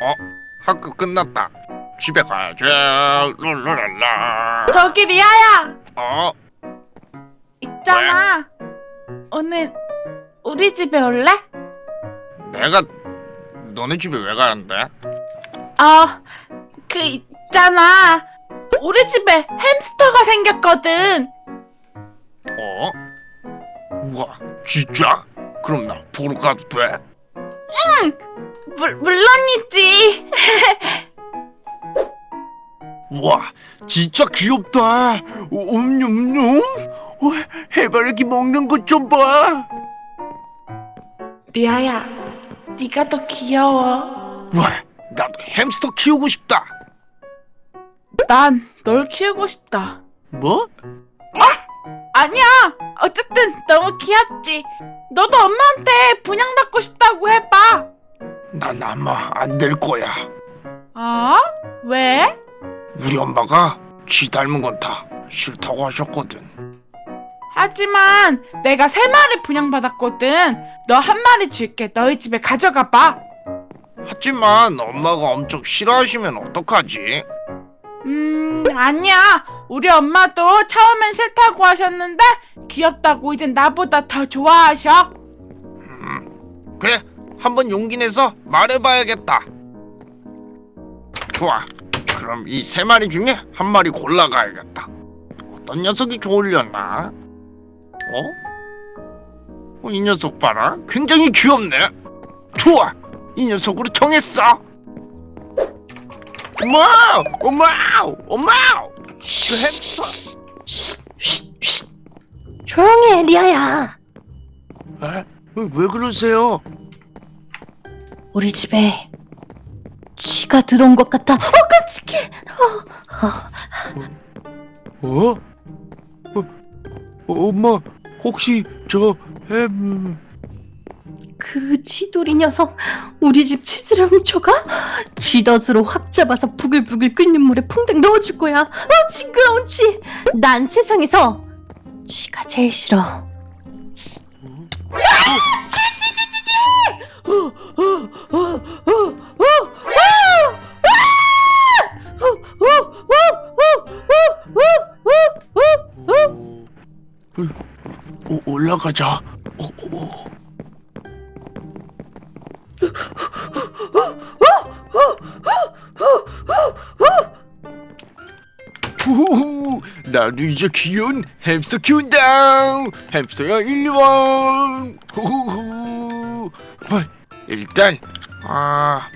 어? 학교 끝났다. 집에 가야지. 룰루랄라. 저기 리아야 어? 있잖아 오늘 우리 집에 올래? 내가 너네 집에 왜 가는데? 어 그 있잖아 우리 집에 햄스터가 생겼거든 어? 우와, 진짜? 그럼 나 보러 가도 돼? 물, 물론이지 우와, 진짜 귀엽다. 옴뇸뇸. 해바라기 먹는 것 좀 봐. 리아야 네가 더 귀여워 우와, 나도 햄스터 키우고 싶다. 난 널 키우고 싶다 뭐? 아니야 어쨌든 너무 귀엽지 너도 엄마한테 분양받고 싶다고 해봐 난 아마 안 될 거야. 어? 왜? 우리 엄마가 쥐 닮은 건 다 싫다고 하셨거든. 하지만 내가 세 마리 분양받았거든 너 한 마리 줄게 너희 집에 가져가 봐 하지만 엄마가 엄청 싫어하시면 어떡하지? 음, 아니야. 우리 엄마도 처음엔 싫다고 하셨는데 귀엽다고 이젠 나보다 더 좋아하셔. 음, 그래, 한번 용기 내서 말해봐야겠다. 좋아. 그럼 이 세 마리 중에 한 마리 골라가야겠다. 어떤 녀석이 좋으려나? 어? 어, 이 녀석 봐라. 굉장히 귀엽네. 좋아. 이 녀석으로 정했어. 엄마! 엄마! 엄마! 그 햄스터. 조용히 해, 리아야. 에? 왜 그러세요? 우리 집에 쥐가 들어온 것 같아. 어, 깜찍해. 어, 어. 어? 어? 엄마 혹시 저 햄... 그 쥐돌이 녀석 우리 집 치즈를 훔쳐가? 쥐덫으로 확 잡아서 부글부글 끓는 물에 퐁당 넣어줄 거야. 어, 징그러운 쥐. 난 세상에서 쥐가 제일 싫어. 올라가자. 어, 어. 후후후, 나도 이제 귀여운 햄스터 키운다. 햄스터야 일리 와. 후후후. 어, 일단 아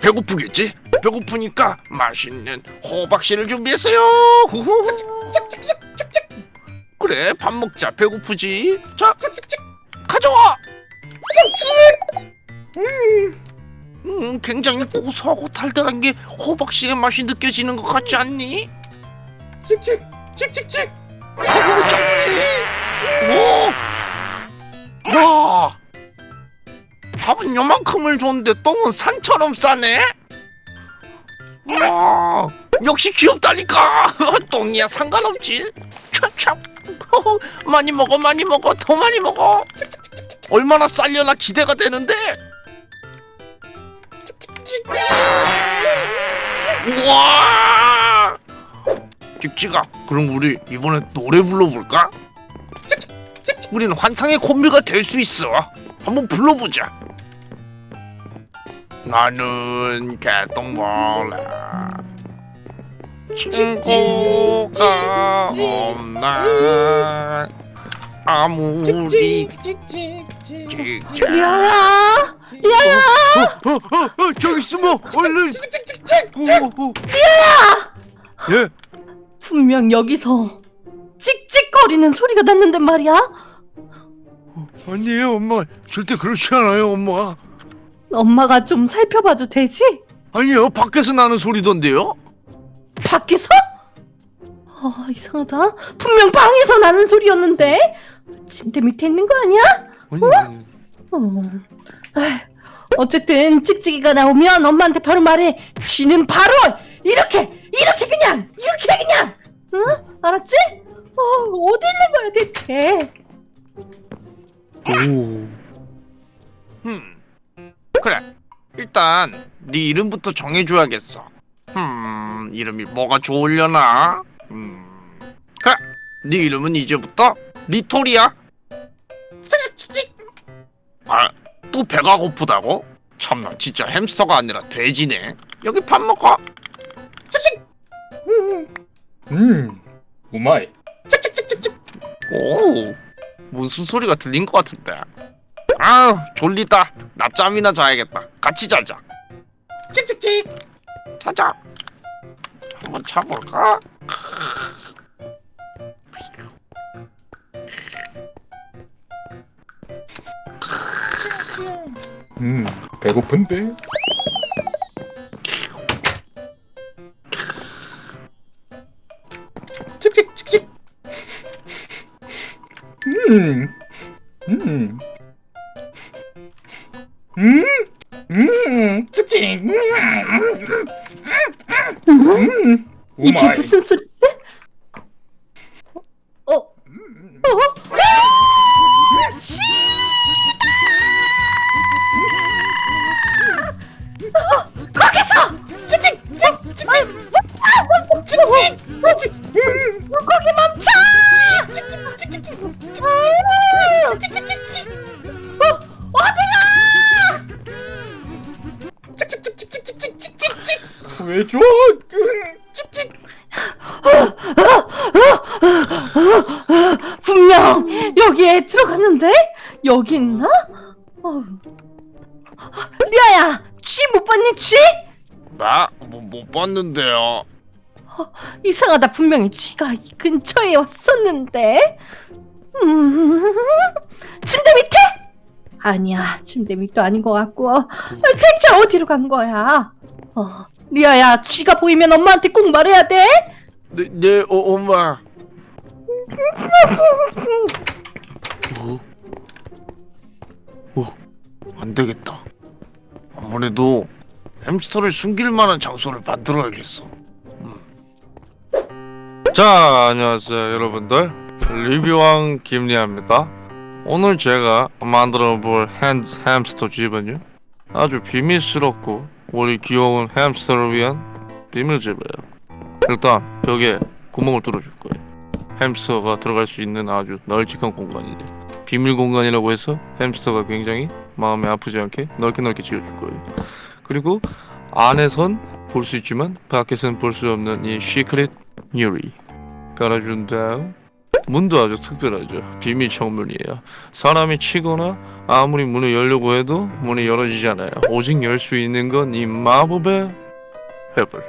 배고프겠지? 배고프니까 맛있는 호박씨를 준비했어요. 후후후. 그래 밥 먹자 배고프지? 자 가져와. 음, 굉장히 고소하고 달달한 게 호박씨의 맛이 느껴지는 것 같지 않니? 칙칙 칙칙칙 오! 와! 밥은 요만큼을 줬는데 똥은 산처럼 싸네? 와! 역시 귀엽다니까! 똥이야 상관없지? 찹찹! 많이 먹어 많이 먹어 더 많이 먹어. 얼마나 쌀려나 기대가 되는데. 우와! 찍찍아 그럼 우리 이번에 노래 불러볼까? 우리는 환상의 콤비가 될 수 있어. 한번 불러보자. 나는 개똥벌레 친구가 없나 아무리 찍찍 리아야, 리아야. 어, 어, 어, 저기 숨어 얼른 어, 어, 어. 예? 분명 여기서 찍찍거리는 소리가 났는데 말이야. 아니에요 엄마 절대 그렇지 않아요 엄마 엄마가 좀 살펴봐도 되지? 아니요 밖에서 나는 소리던데요 밖에서? 아 이상하다. 분명 방에서 나는 소리였는데 침대 밑에 있는 거 아니야? 아니 어. 아휴, 어쨌든 찍찍이가 나오면 엄마한테 바로 말해. 쥐는 바로 이렇게 이렇게 그냥 이렇게 그냥. 응? 알았지? 어 어디 있는 거야 대체? 오. 음. 그래 일단 네 이름부터 정해줘야겠어. 음, 이름이 뭐가 좋으려나? 음, 그래, 네 이름은 이제부터 리토리야. 아, 또 배가 고프다고? 참나, 진짜 햄스터가 아니라 돼지네. 여기 밥 먹어. 음, 우마이. 오, 무슨 소리가 들린 것 같은데. 아, 졸리다. 낮잠이나 자야겠다. 같이 자자. 찍찍찍. 자자. 한번 자볼까? 음, 배고픈데? 찍찍 찍찍. 음, 음, 왜 줘? 찍찍. 분명 여기에 들어갔는데 여기 있나? 어. 리아야, 쥐 못 봤니 쥐? 나? 뭐, 못 봤는데요. 이상하다 분명히 쥐가 이 근처에 왔었는데. 음, 침대 밑에? 아니야, 침대 밑도 아닌 것 같고. 아, 대체 어디로 간 거야? 어, 리아야, 쥐가 보이면 엄마한테 꼭 말해야 돼. 네, 네, 어, 엄마. 어? 어, 안 되겠다. 아무래도 햄스터를 숨길 만한 장소를 만들어야겠어. 음. 자, 안녕하세요, 여러분들. 리뷰왕 김리아입니다. 오늘 제가 만들어 볼 햄, 햄스터 집은요. 아주 비밀스럽고 우리 귀여운 햄스터를 위한 비밀집이에요. 일단 벽에 구멍을 뚫어줄 거예요. 햄스터가 들어갈 수 있는 아주 널찍한 공간이죠. 비밀 공간이라고 해서 햄스터가 굉장히 마음에 아프지 않게 넓게 넓게 지어줄 거예요. 그리고 안에선 볼 수 있지만 밖에서는 볼 수 없는 이 secret 유리 깔아준 다음 문도 아주 특별하죠. 비밀 창문이에요. 사람이 치거나 아무리 문을 열려고 해도 문이 열어지지 않아요. 오직 열 수 있는 건 이 마법의 해벌.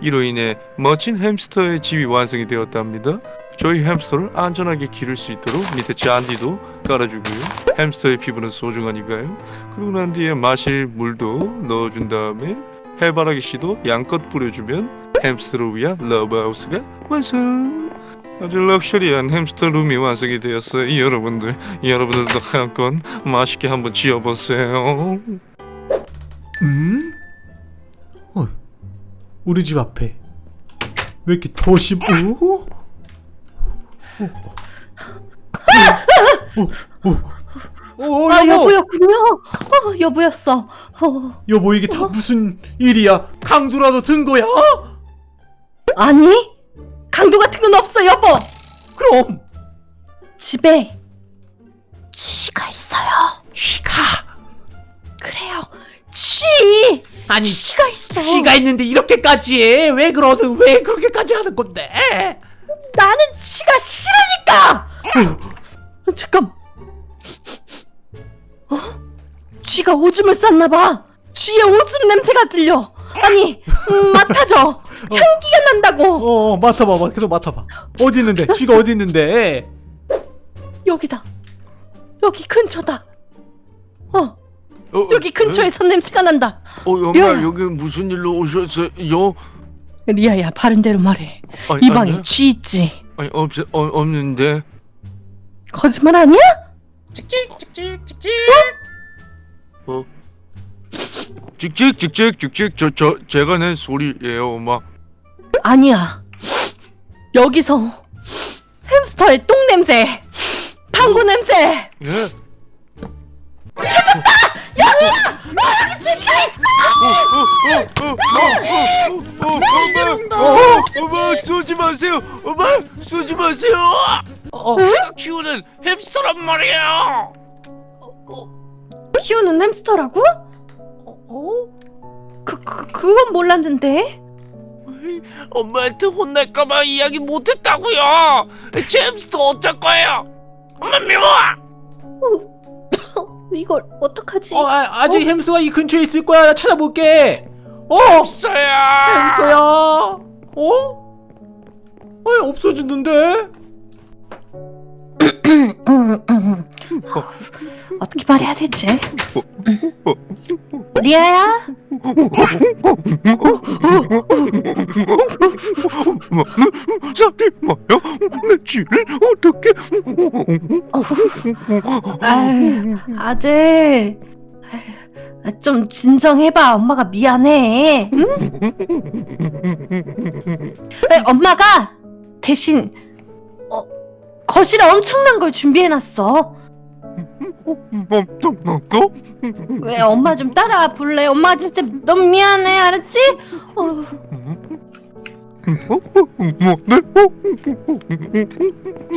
이로 인해 멋진 햄스터의 집이 완성이 되었답니다. 저희 햄스터를 안전하게 기를 수 있도록 밑에 잔디도 깔아주고요. 햄스터의 피부는 소중하니까요. 그러고 난 뒤에 마실 물도 넣어준 다음에 해바라기 씨도 양껏 뿌려주면 햄스터를 위한 love house가 완성! 아주 luxury한 햄스터 룸이 완성이 되었어요. 여러분들, 여러분들도 한번 멋있게 한번 지어보세요. 음? 어, 우리 집 앞에 왜 이렇게 더심? 오? 오, 오, 오, 오, 아, 여보, 여보였군요. 어, 여보였어. 어, 여보 이게 다 무슨 일이야? 강도라도 든 거야? 아니, 강도 같은 건 없어, 여보. 그럼 집에 쥐가 있어요. 쥐가 그래요. 쥐! 아니 쥐가 있어. 쥐가 있는데 이렇게까지 해? 왜 그러든 왜 그렇게까지 하는 건데? 나는 쥐가 싫으니까. 어, 잠깐. 어? 쥐가 오줌을 쌌나 봐. 쥐의 오줌 냄새가 들려. 아니, 음, 맡아줘. 향기가 난다고. 어 맡아봐, 계속 맡아봐. 어디 있는데? 쥐가 어디 있는데? 여기다. 여기 근처다. 어, 어, 여기 근처에 선 냄새가 난다. 어, 리아야. 여기 무슨 일로 오셨어요? 리아야, 바른 대로 말해. 아니, 이 방에 아니요. 쥐 있지. 아니 없 어, 없는데. 거짓말 아니야? 어? 찍찍 찍찍 찍 찍저저 제가 낸 소리예요, 엄마. 아니야. 여기서 햄스터의 똥 냄새, 방구 냄새. 예? 엄마, 엄마 쏘지 마세요. 엄마 쏘지 마세요. 어, 제가 키우는 햄스터란 말이에요. 키우는 햄스터라고? 어? 그, 그 그건 몰랐는데. 엄마한테 혼날까봐 이야기 못했다고요. 제 햄스터 어쩔 거예요? 엄마 미워. 이걸 어떡하지? 어, 아, 아직 햄스터가 이 근처에 있을 거야. 나 찾아볼게. 어, 없어요. 햄스터야. 어? 아니 없어졌는데? 어떻게 말해야 되지? 리아야? 사기 마요. 내 쥐를 어떻게? 아유, 아들. 아유, 좀 진정해봐. 엄마가 미안해. 응? 아니, 엄마가 대신 어, 거실에 엄청난 걸 준비해놨어. 왜 엄마 좀 따라와 볼래? 엄마 진짜 너무 미안해. 알았지? 어, 뭐네?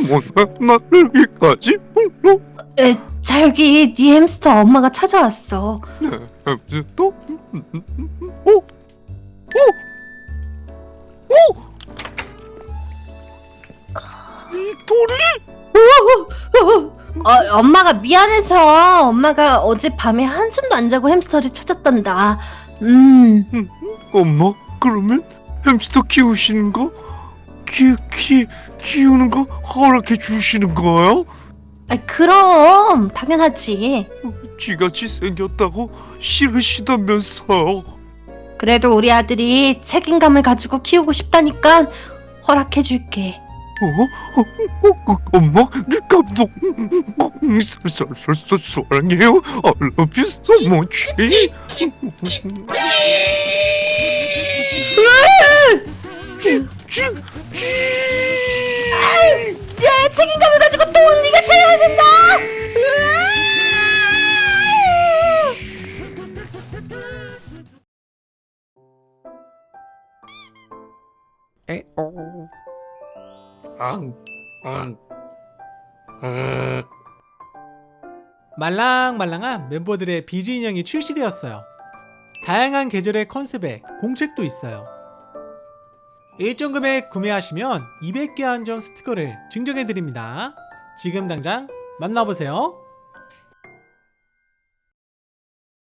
뭐네? 나를 여기까지 불러? 에, 자 여기 네 햄스터 엄마가 찾아왔어. 햄스터? 어? 어? 어? 이 돌이? 어, 엄마가 미안해서 엄마가 어젯밤에 한숨도 안 자고 햄스터를 찾았단다. 음, 엄마 그러면 햄스터 키우시는 거? 키, 키, 키우는 거 허락해 주시는 거예요? 아, 그럼 당연하지. 쥐같이 생겼다고 싫으시다면서요? 그래도 우리 아들이 책임감을 가지고 키우고 싶다니까 허락해 줄게. 어? 어? 어? 어? 엄마 그 감동 사사사 사랑해요 I love you so much 야, 책임감을 가지고 또 네가 채워야 된다. 말랑말랑한 멤버들의 비즈 인형이 출시되었어요. 다양한 계절의 컨셉에 공책도 있어요. 일정 금액 구매하시면 200개 한정 스티커를 증정해드립니다. 지금 당장 만나보세요.